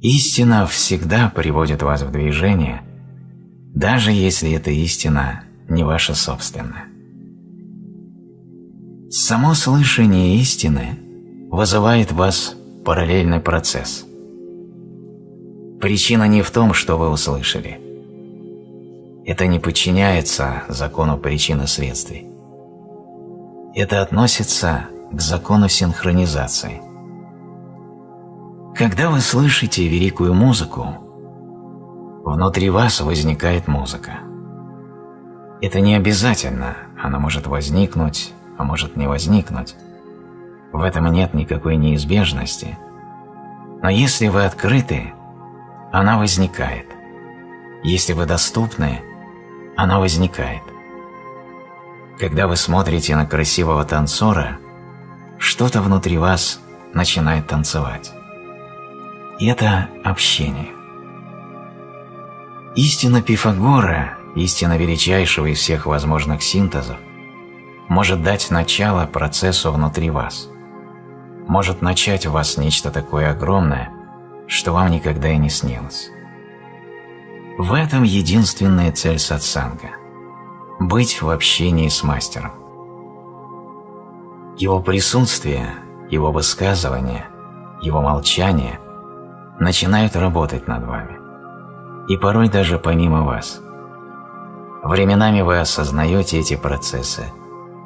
Истина всегда приводит вас в движение, даже если эта истина не ваша собственная. Само слышание истины вызывает в вас параллельный процесс. Причина не в том, что вы услышали. Это не подчиняется закону причины следствий. Это относится к закону синхронизации. Когда вы слышите великую музыку, внутри вас возникает музыка. Это не обязательно, она может возникнуть, а может не возникнуть. В этом нет никакой неизбежности. Но если вы открыты, она возникает. Если вы доступны, она возникает. Когда вы смотрите на красивого танцора, что-то внутри вас начинает танцевать. Это общение. Истина Пифагора, истина величайшего из всех возможных синтезов, может дать начало процессу внутри вас, может начать в вас нечто такое огромное, что вам никогда и не снилось. В этом единственная цель сатсанга – быть в общении с мастером. Его присутствие, его высказывание, его молчание начинают работать над вами, и порой даже помимо вас. Временами вы осознаете эти процессы –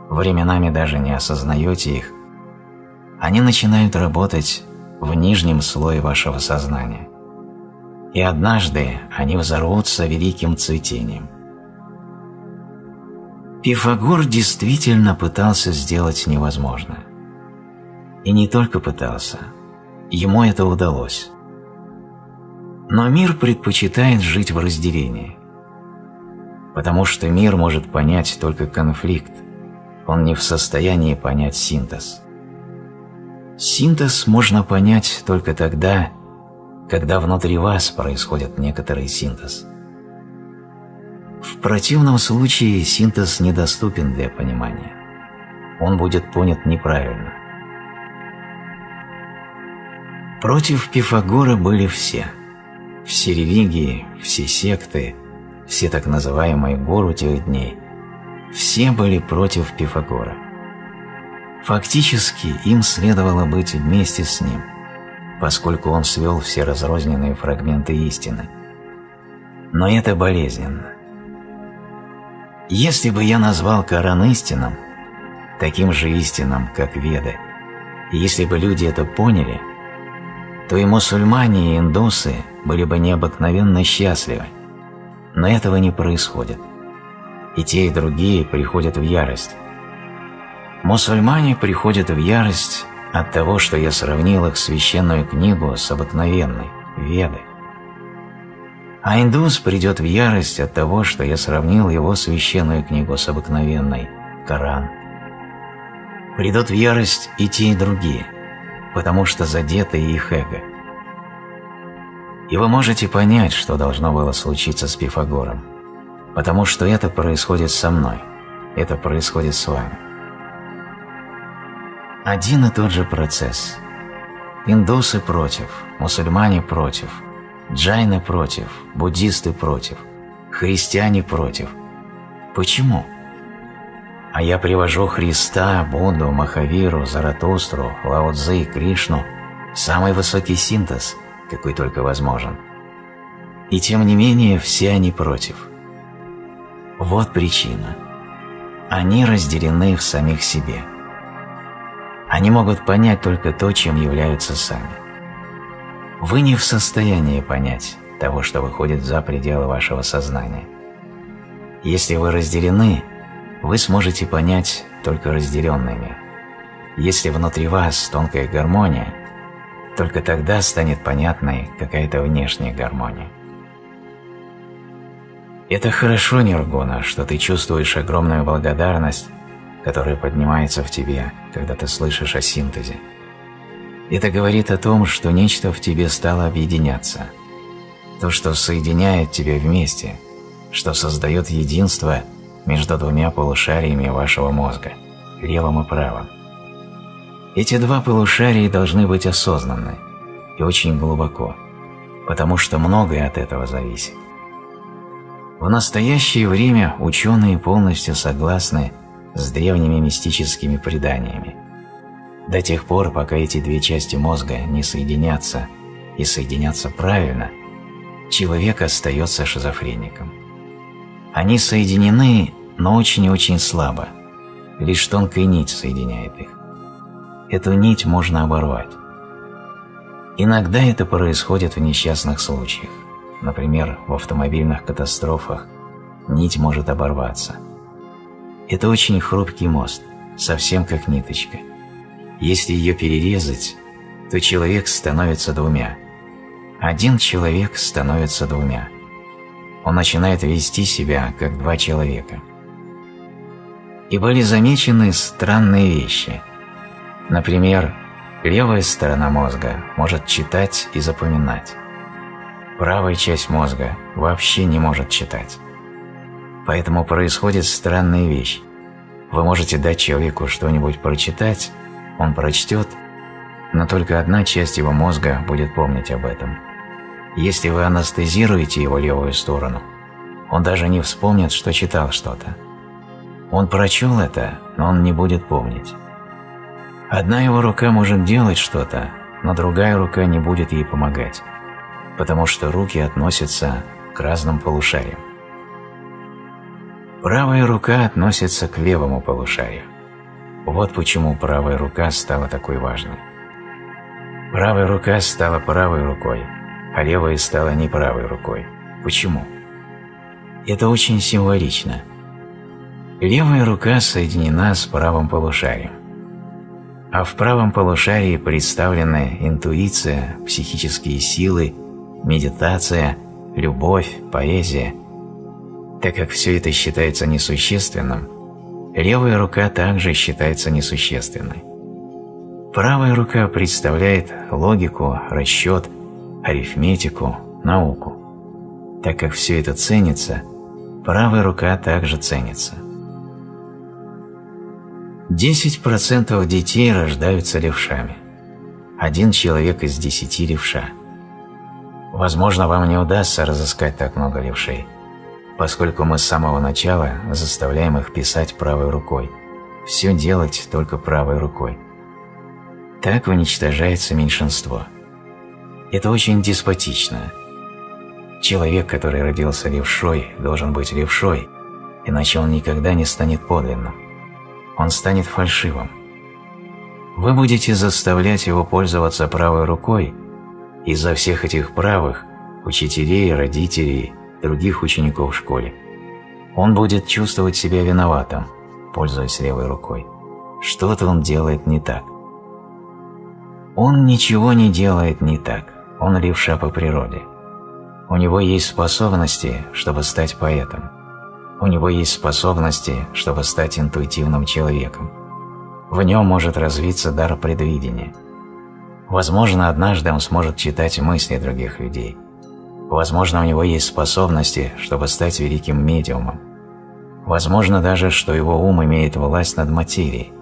временами даже не осознаете их, они начинают работать в нижнем слое вашего сознания. И однажды они взорвутся великим цветением. Пифагор действительно пытался сделать невозможное. И не только пытался, ему это удалось. Но мир предпочитает жить в разделении, потому что мир может понять только конфликт, он не в состоянии понять синтез. Синтез можно понять только тогда, когда внутри вас происходит некоторый синтез. В противном случае синтез недоступен для понимания. Он будет понят неправильно. Против Пифагора были все. Все религии, все секты, все так называемые гору тех дней – все были против Пифагора. Фактически им следовало быть вместе с ним, поскольку он свел все разрозненные фрагменты истины. Но это болезненно. Если бы я назвал Коран истинным, таким же истинным, как Веды, если бы люди это поняли, то и мусульмане, и индусы были бы необыкновенно счастливы. Но этого не происходит и те, и другие приходят в ярость. Мусульмане приходят в ярость от того, что я сравнил их священную книгу с обыкновенной, Веды. А индус придет в ярость от того, что я сравнил его священную книгу с обыкновенной, Коран. Придут в ярость и те, и другие, потому что задеты их эго. И вы можете понять, что должно было случиться с Пифагором потому что это происходит со мной, это происходит с вами. Один и тот же процесс. Индусы против, мусульмане против, джайны против, буддисты против, христиане против. Почему? А я привожу Христа, Будду, Махавиру, Заратустру, Лао Цзы, Кришну, самый высокий синтез, какой только возможен. И тем не менее все они против – вот причина. Они разделены в самих себе. Они могут понять только то, чем являются сами. Вы не в состоянии понять того, что выходит за пределы вашего сознания. Если вы разделены, вы сможете понять только разделенный мир. Если внутри вас тонкая гармония, только тогда станет понятной какая-то внешняя гармония. Это хорошо, Ниргуна, что ты чувствуешь огромную благодарность, которая поднимается в тебе, когда ты слышишь о синтезе. Это говорит о том, что нечто в тебе стало объединяться. То, что соединяет тебя вместе, что создает единство между двумя полушариями вашего мозга, левым и правым. Эти два полушария должны быть осознанны и очень глубоко. потому что многое от этого зависит. В настоящее время ученые полностью согласны с древними мистическими преданиями. До тех пор, пока эти две части мозга не соединятся и соединятся правильно, человек остается шизофреником. Они соединены, но очень и очень слабо. Лишь тонкая нить соединяет их. Эту нить можно оборвать. Иногда это происходит в несчастных случаях. Например, в автомобильных катастрофах нить может оборваться. Это очень хрупкий мост, совсем как ниточка. Если ее перерезать, то человек становится двумя. Один человек становится двумя. Он начинает вести себя как два человека. И были замечены странные вещи. Например, левая сторона мозга может читать и запоминать. Правая часть мозга вообще не может читать. Поэтому происходит странная вещь. Вы можете дать человеку что-нибудь прочитать, он прочтет, но только одна часть его мозга будет помнить об этом. Если вы анестезируете его левую сторону, он даже не вспомнит, что читал что-то. Он прочел это, но он не будет помнить. Одна его рука может делать что-то, но другая рука не будет ей помогать, потому что руки относятся к разным полушариям. Правая рука относится к левому полушарию. Вот почему правая рука стала такой важной. Правая рука стала правой рукой, а левая стала не правой рукой. Почему? Это очень символично. Левая рука соединена с правым полушарием. А в правом полушарии представлены интуиция, психические силы, медитация, любовь, поэзия. Так как все это считается несущественным, левая рука также считается несущественной. Правая рука представляет логику, расчет, арифметику, науку. Так как все это ценится, правая рука также ценится. 10% детей рождаются левшами. Один человек из десяти левша. Возможно, вам не удастся разыскать так много левшей, поскольку мы с самого начала заставляем их писать правой рукой, все делать только правой рукой. Так уничтожается меньшинство – это очень деспотично. Человек, который родился левшой, должен быть левшой, иначе он никогда не станет подлинным. Он станет фальшивым. Вы будете заставлять его пользоваться правой рукой из-за всех этих правых, учителей, родителей, других учеников в школе. Он будет чувствовать себя виноватым, пользуясь левой рукой. Что-то он делает не так. Он ничего не делает не так. Он левша по природе. У него есть способности, чтобы стать поэтом. У него есть способности, чтобы стать интуитивным человеком. В нем может развиться дар предвидения. Возможно, однажды он сможет читать мысли других людей. Возможно, у него есть способности, чтобы стать великим медиумом. Возможно даже, что его ум имеет власть над материей.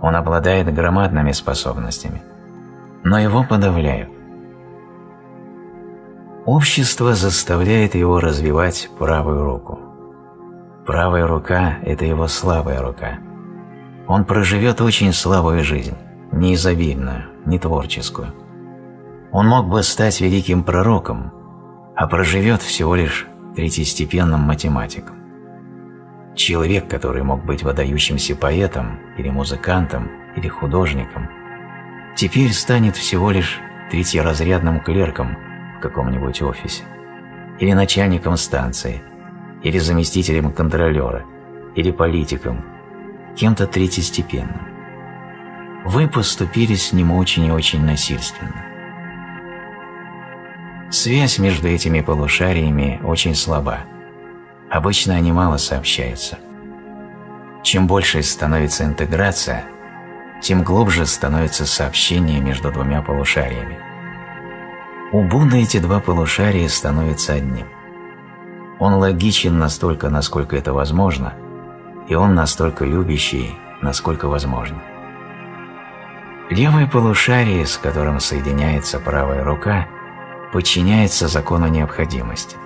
Он обладает громадными способностями. Но его подавляют. Общество заставляет его развивать правую руку. Правая рука – это его слабая рука. Он проживет очень слабую жизнь, не изобильную, не творческую. Он мог бы стать великим пророком, а проживет всего лишь третьестепенным математиком. Человек, который мог быть выдающимся поэтом или музыкантом или художником, теперь станет всего лишь третьеразрядным клерком – в каком-нибудь офисе, или начальником станции, или заместителем контролера, или политиком, кем-то третьестепенным. Вы поступили с ним очень и очень насильственно. Связь между этими полушариями очень слаба. Обычно они мало сообщаются. Чем больше становится интеграция, тем глубже становится сообщение между двумя полушариями. У Будды эти два полушария становятся одним. Он логичен настолько, насколько это возможно, и он настолько любящий, насколько возможно. Левое полушарие, с которым соединяется правая рука, подчиняется закону необходимости,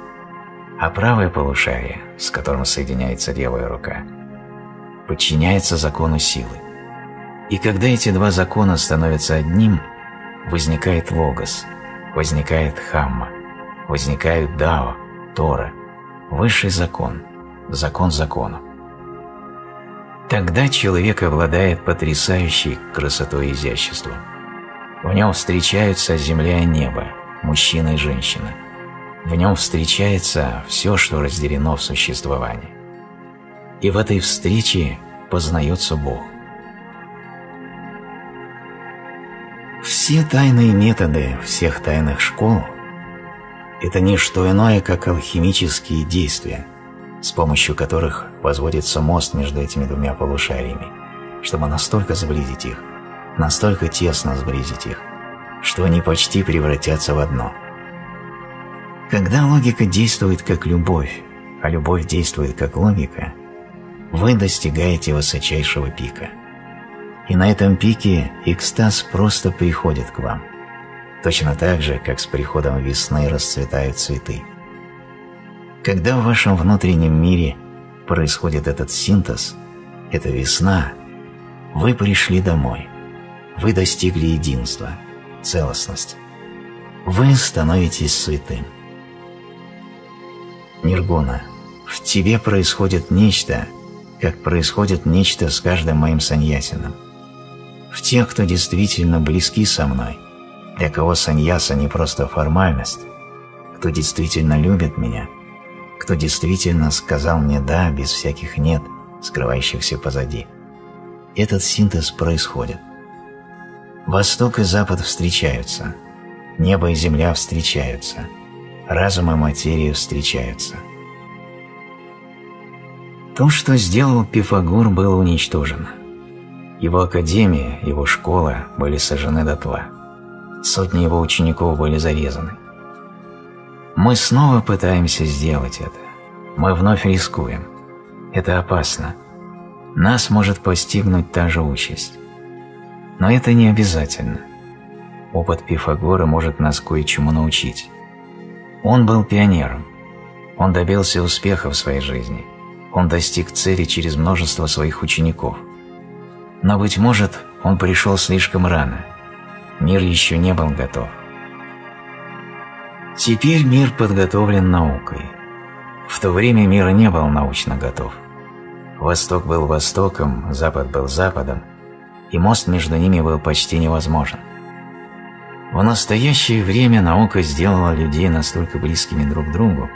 а правое полушарие, с которым соединяется левая рука, подчиняется закону силы. И когда эти два закона становятся одним, возникает логос, возникает хамма, возникает дао, тора, высший закон, закон закона. Тогда человек обладает потрясающей красотой и изяществом. В нем встречаются земля и небо, мужчина и женщина. В нем встречается все, что разделено в существовании. И в этой встрече познается Бог. Все тайные методы всех тайных школ – это не что иное, как алхимические действия, с помощью которых возводится мост между этими двумя полушариями, чтобы настолько сблизить их, настолько тесно сблизить их, что они почти превратятся в одно. Когда логика действует как любовь, а любовь действует как логика, вы достигаете высочайшего пика. И на этом пике экстаз просто приходит к вам, точно так же, как с приходом весны расцветают цветы. Когда в вашем внутреннем мире происходит этот синтез, эта весна, вы пришли домой, вы достигли единства – целостность. Вы становитесь святым. Ниргуна, в тебе происходит нечто, как происходит нечто с каждым моим саньясином. В тех, кто действительно близки со мной, для кого саньяса не просто формальность, кто действительно любит меня, кто действительно сказал мне «да» без всяких «нет», скрывающихся позади. Этот синтез происходит. Восток и Запад встречаются, небо и земля встречаются, разум и материя встречаются. То, что сделал Пифагор, было уничтожено. Его академия, его школа были сожжены дотла. Сотни его учеников были зарезаны. Мы снова пытаемся сделать это. Мы вновь рискуем. Это опасно. Нас может постигнуть та же участь. Но это не обязательно. Опыт Пифагора может нас кое-чему научить. Он был пионером. Он добился успеха в своей жизни. Он достиг цели через множество своих учеников. Но, быть может, он пришел слишком рано. Мир еще не был готов. Теперь мир подготовлен наукой. В то время мир не был научно готов. Восток был Востоком, Запад был Западом, и мост между ними был почти невозможен. В настоящее время наука сделала людей настолько близкими друг к другу,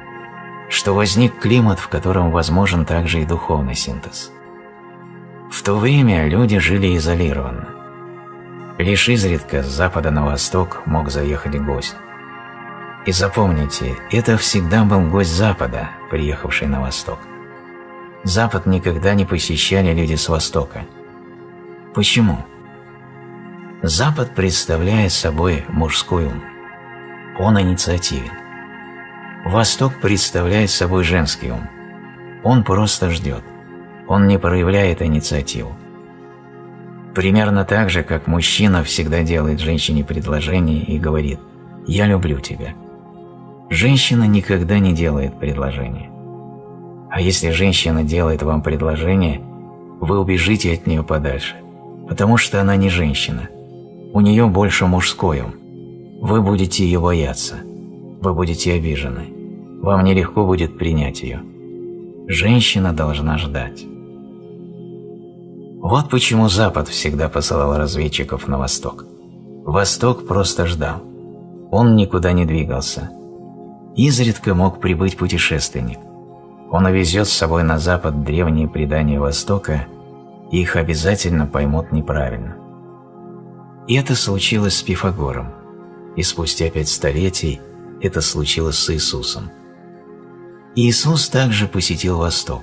что возник климат, в котором возможен также и духовный синтез. В то время люди жили изолированно. Лишь изредка с запада на восток мог заехать гость. И запомните, это всегда был гость запада, приехавший на восток. Запад никогда не посещали люди с востока – Почему? Запад представляет собой мужской ум. Он инициативен. Восток представляет собой женский ум. Он просто ждет. Он не проявляет инициативу. Примерно так же, как мужчина всегда делает женщине предложение и говорит «Я люблю тебя». Женщина никогда не делает предложение. А если женщина делает вам предложение, вы убежите от нее подальше потому что она не женщина. У нее больше мужской ум. Вы будете ее бояться. Вы будете обижены. Вам нелегко будет принять ее. Женщина должна ждать. Вот почему Запад всегда посылал разведчиков на Восток. Восток просто ждал. Он никуда не двигался. Изредка мог прибыть путешественник. Он увезет с собой на Запад древние предания Востока их обязательно поймут неправильно. И это случилось с Пифагором, и спустя пять столетий это случилось с Иисусом. Иисус также посетил Восток.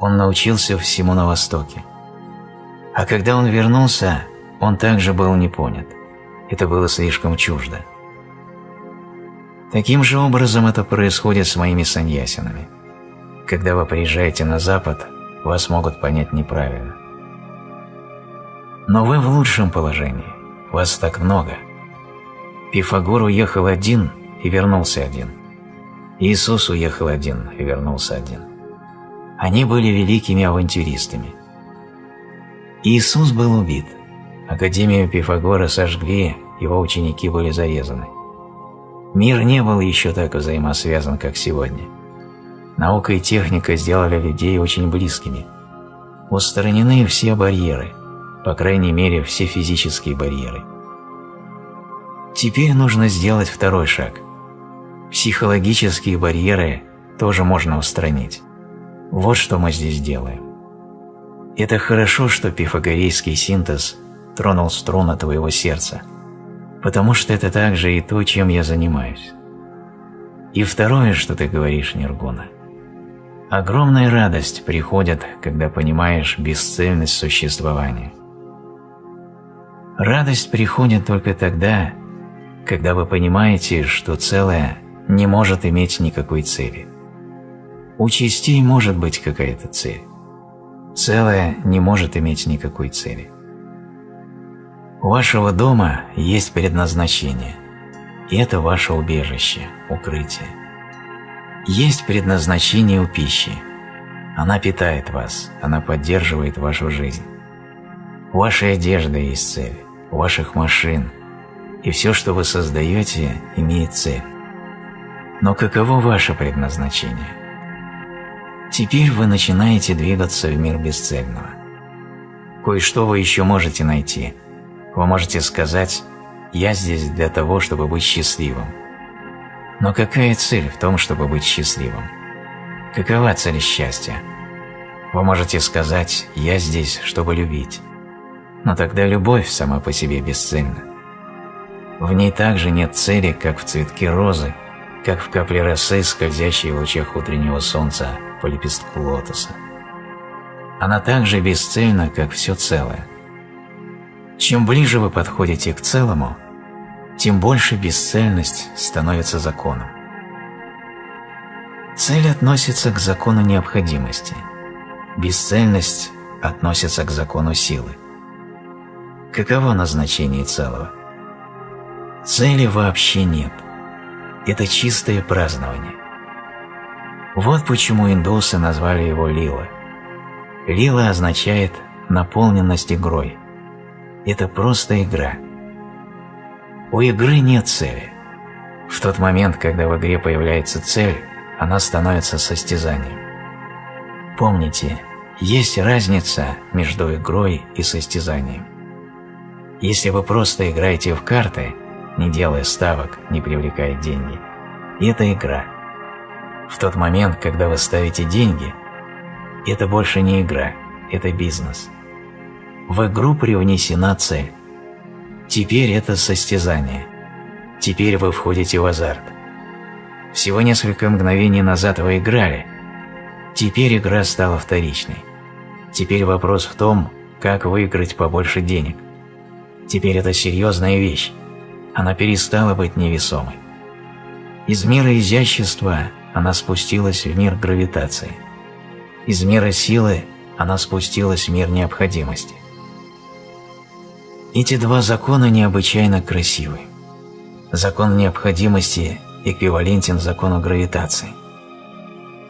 Он научился всему на Востоке. А когда он вернулся, он также был не понят. Это было слишком чуждо. Таким же образом это происходит с моими саньясинами. Когда вы приезжаете на Запад, вас могут понять неправильно. Но вы в лучшем положении, вас так много. Пифагор уехал один и вернулся один. Иисус уехал один и вернулся один. Они были великими авантюристами. Иисус был убит. Академию Пифагора сожгли, его ученики были зарезаны. Мир не был еще так взаимосвязан, как сегодня. Наука и техника сделали людей очень близкими. Устранены все барьеры, по крайней мере, все физические барьеры. Теперь нужно сделать второй шаг. Психологические барьеры тоже можно устранить. Вот что мы здесь делаем. Это хорошо, что пифагорейский синтез тронул струны твоего сердца, потому что это также и то, чем я занимаюсь. И второе, что ты говоришь, Ниргуна. Огромная радость приходит, когда понимаешь бесцельность существования. Радость приходит только тогда, когда вы понимаете, что целое не может иметь никакой цели. У частей может быть какая-то цель. Целое не может иметь никакой цели. У вашего дома есть предназначение, и это ваше убежище, укрытие. Есть предназначение у пищи. Она питает вас, она поддерживает вашу жизнь. У вашей одежды есть цель, у ваших машин, и все, что вы создаете, имеет цель. Но каково ваше предназначение? Теперь вы начинаете двигаться в мир бесцельного. Кое-что вы еще можете найти. Вы можете сказать «Я здесь для того, чтобы быть счастливым». Но какая цель в том, чтобы быть счастливым? Какова цель счастья? Вы можете сказать «Я здесь, чтобы любить». Но тогда любовь сама по себе бесцельна. В ней также нет цели, как в цветке розы, как в капле росы, скользящей в лучах утреннего солнца по лепестку лотоса. Она так же бесцельна, как все целое. Чем ближе вы подходите к целому, тем больше бесцельность становится законом. Цель относится к закону необходимости, бесцельность относится к закону силы. Каково назначение целого? Цели вообще нет. Это чистое празднование. Вот почему индусы назвали его лила. Лила означает наполненность игрой. Это просто игра. У игры нет цели. В тот момент, когда в игре появляется цель, она становится состязанием. Помните, есть разница между игрой и состязанием. Если вы просто играете в карты, не делая ставок, не привлекая деньги, это игра – в тот момент, когда вы ставите деньги, это больше не игра, это бизнес. В игру привнесена цель. Теперь это состязание. Теперь вы входите в азарт. Всего несколько мгновений назад вы играли. Теперь игра стала вторичной. Теперь вопрос в том, как выиграть побольше денег. Теперь это серьезная вещь. Она перестала быть невесомой. Из мира изящества она спустилась в мир гравитации. Из мира силы она спустилась в мир необходимости. Эти два закона необычайно красивы. Закон необходимости эквивалентен закону гравитации.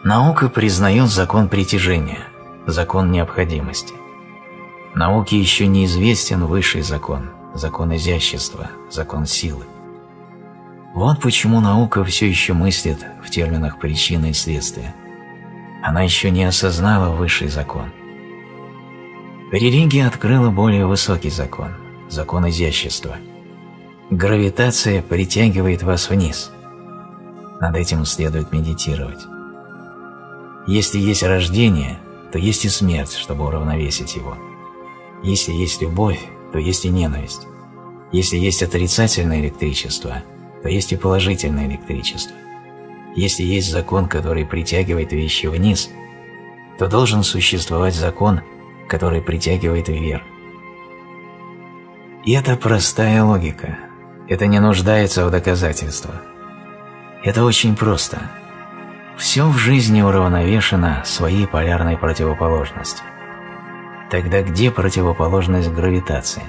Наука признает закон притяжения, закон необходимости. Науке еще неизвестен высший закон, закон изящества, закон силы. Вот почему наука все еще мыслит в терминах причины и следствия. Она еще не осознала высший закон. Религия открыла более высокий закон – закон изящества. Гравитация притягивает вас вниз. Над этим следует медитировать. Если есть рождение, то есть и смерть, чтобы уравновесить его. Если есть любовь, то есть и ненависть. Если есть отрицательное электричество – то есть и положительное электричество. Если есть закон, который притягивает вещи вниз, то должен существовать закон, который притягивает вверх. И это простая логика. Это не нуждается в доказательствах. Это очень просто. Все в жизни уравновешено своей полярной противоположностью. Тогда где противоположность гравитации?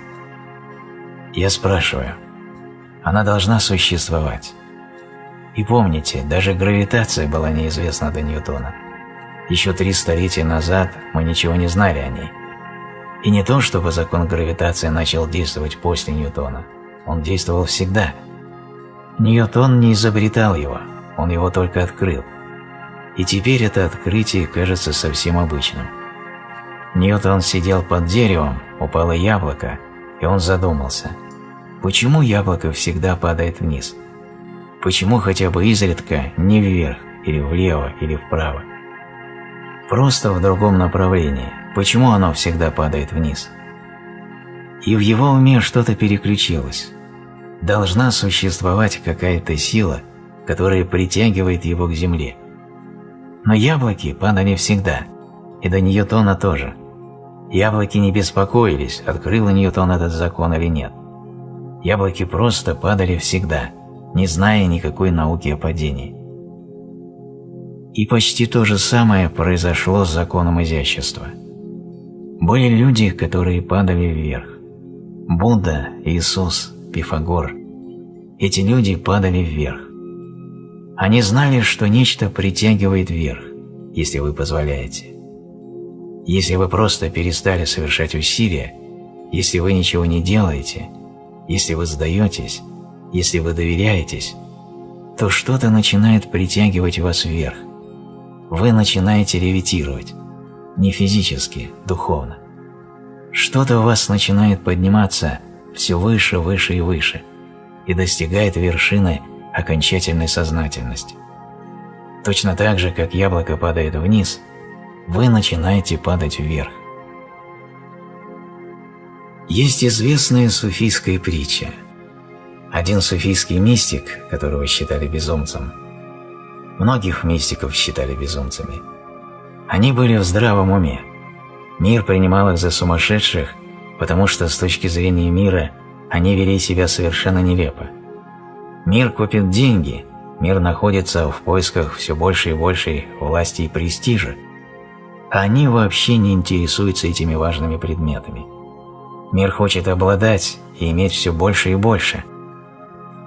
Я спрашиваю – Она должна существовать. И помните, даже гравитация была неизвестна до Ньютона. Еще три столетия назад мы ничего не знали о ней. И не то, чтобы закон гравитации начал действовать после Ньютона. Он действовал всегда. Ньютон не изобретал его, он его только открыл. И теперь это открытие кажется совсем обычным. Ньютон сидел под деревом, упало яблоко, и он задумался, почему яблоко всегда падает вниз? Почему хотя бы изредка не вверх, или влево, или вправо? Просто в другом направлении. Почему оно всегда падает вниз? И в его уме что-то переключилось. Должна существовать какая-то сила, которая притягивает его к земле. Но яблоки падали всегда, и до Ньютона тоже. Яблоки не беспокоились, открыл Ньютон этот закон или нет. Яблоки просто падали всегда – не зная никакой науки о падении. И почти то же самое произошло с законом изящества. Были люди, которые падали вверх. Будда, Иисус, Пифагор. Эти люди падали вверх. Они знали, что нечто притягивает вверх, если вы позволяете. Если вы просто перестали совершать усилия, если вы ничего не делаете, если вы сдаетесь, если вы доверяетесь, то что-то начинает притягивать вас вверх. Вы начинаете левитировать. Не физически, духовно. Что-то в вас начинает подниматься все выше, выше и выше и достигает вершины окончательной сознательности. Точно так же, как яблоко падает вниз, вы начинаете падать вверх. Есть известная суфийская притча – один суфийский мистик, которого считали безумцем, многих мистиков считали безумцами, они были в здравом уме. Мир принимал их за сумасшедших, потому что с точки зрения мира они вели себя совершенно нелепо. Мир купит деньги, мир находится в поисках все большей и большей власти и престижа, а они вообще не интересуются этими важными предметами. Мир хочет обладать и иметь все больше и больше,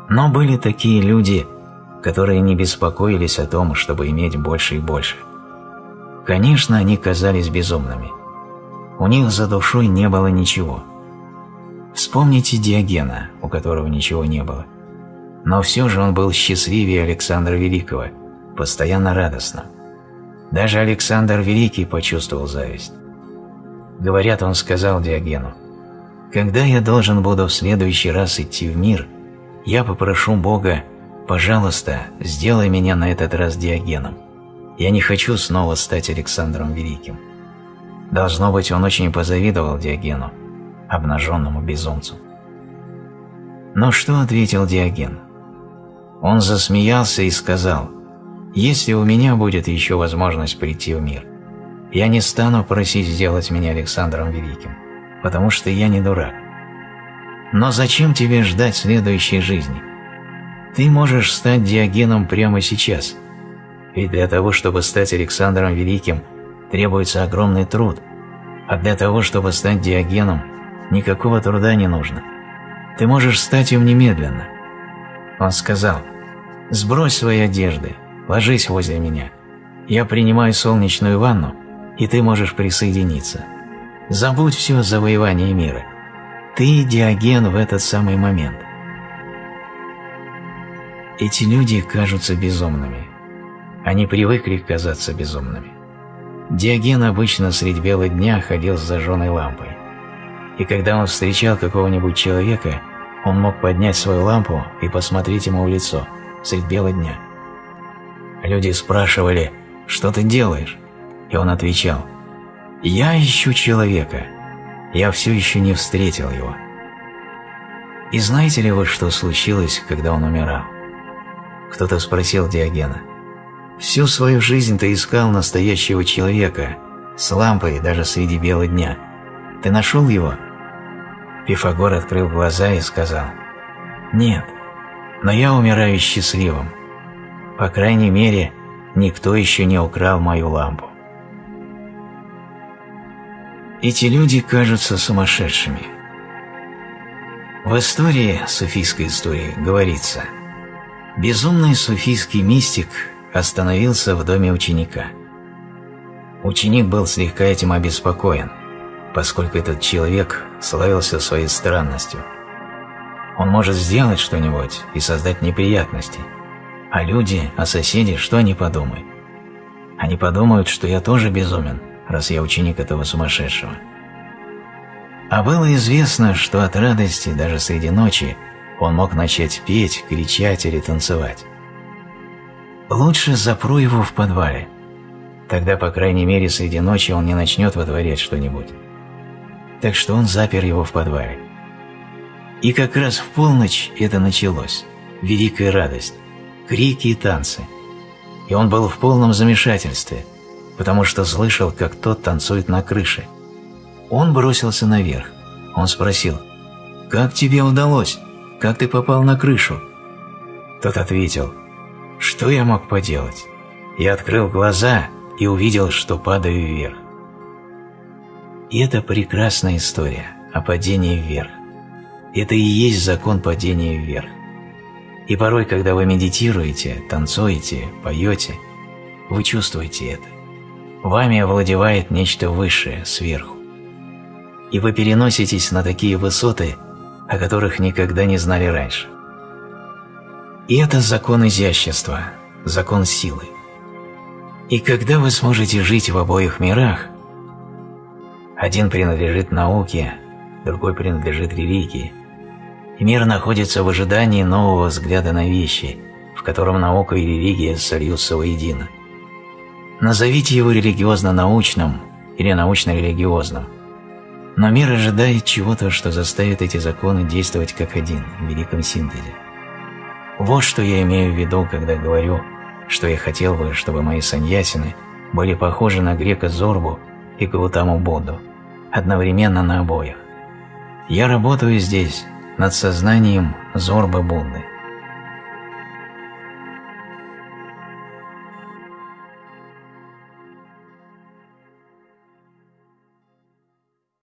но были такие люди, которые не беспокоились о том, чтобы иметь больше и больше. Конечно, они казались безумными. У них за душой не было ничего. Вспомните Диогена, у которого ничего не было. Но все же он был счастливее Александра Великого, постоянно радостным. Даже Александр Великий почувствовал зависть. Говорят, он сказал Диогену, «Когда я должен буду в следующий раз идти в мир, я попрошу Бога, пожалуйста, сделай меня на этот раз Диогеном. Я не хочу снова стать Александром Великим. Должно быть, он очень позавидовал Диогену, обнаженному безумцу. Но что ответил Диоген? Он засмеялся и сказал, «Если у меня будет еще возможность прийти в мир, я не стану просить сделать меня Александром Великим, потому что я не дурак. Но зачем тебе ждать следующей жизни? Ты можешь стать Диогеном прямо сейчас. Ведь для того, чтобы стать Александром Великим, требуется огромный труд. А для того, чтобы стать Диогеном, никакого труда не нужно. Ты можешь стать им немедленно. Он сказал, «Сбрось свои одежды, ложись возле меня. Я принимаю солнечную ванну, и ты можешь присоединиться. Забудь все завоевание мира. Ты Диоген в этот самый момент. Эти люди кажутся безумными. Они привыкли казаться безумными. Диоген обычно средь бела дня ходил с зажженной лампой. И когда он встречал какого-нибудь человека, он мог поднять свою лампу и посмотреть ему в лицо средь бела дня. Люди спрашивали, что ты делаешь? И он отвечал, я ищу человека, я все еще не встретил его. И знаете ли вы, что случилось, когда он умирал? Кто-то спросил Диогена. Всю свою жизнь ты искал настоящего человека, с лампой даже среди бела дня. Ты нашел его? Пифагор открыл глаза и сказал, «Нет, но я умираю счастливым. По крайней мере, никто еще не украл мою лампу». Эти люди кажутся сумасшедшими. В истории, суфийской истории, говорится «Безумный суфийский мистик остановился в доме ученика. Ученик был слегка этим обеспокоен, поскольку этот человек славился своей странностью. Он может сделать что-нибудь и создать неприятности, а люди, а соседи, что они подумают? Они подумают, что я тоже безумен, раз я ученик этого сумасшедшего. А было известно, что от радости даже среди ночи он мог начать петь, кричать или танцевать. Лучше запру его в подвале. Тогда, по крайней мере, среди ночи он не начнет вытворять что-нибудь. Так что он запер его в подвале. И как раз в полночь это началось. Великая радость. Крики и танцы. И он был в полном замешательстве, потому что слышал, как тот танцует на крыше. Он бросился наверх. Он спросил, «Как тебе удалось? Как ты попал на крышу?» Тот ответил, «Что я мог поделать?» Я открыл глаза и увидел, что падаю вверх. И это прекрасная история о падении вверх. Это и есть закон падения вверх. И порой, когда вы медитируете, танцуете, поете, вы чувствуете это. Вами овладевает нечто высшее, сверху. И вы переноситесь на такие высоты, о которых никогда не знали раньше. И это закон изящества, закон силы. И когда вы сможете жить в обоих мирах, один принадлежит науке, другой принадлежит религии, и мир находится в ожидании нового взгляда на вещи, в котором наука и религия сольются воедино. Назовите его религиозно-научным или научно-религиозным, но мир ожидает чего-то, что заставит эти законы действовать как один в великом синтезе. Вот что я имею в виду, когда говорю, что я хотел бы, чтобы мои саньясины были похожи на грека Зорбу и Гаутаму Будду, одновременно на обоих. Я работаю здесь, над сознанием Зорбы Будды.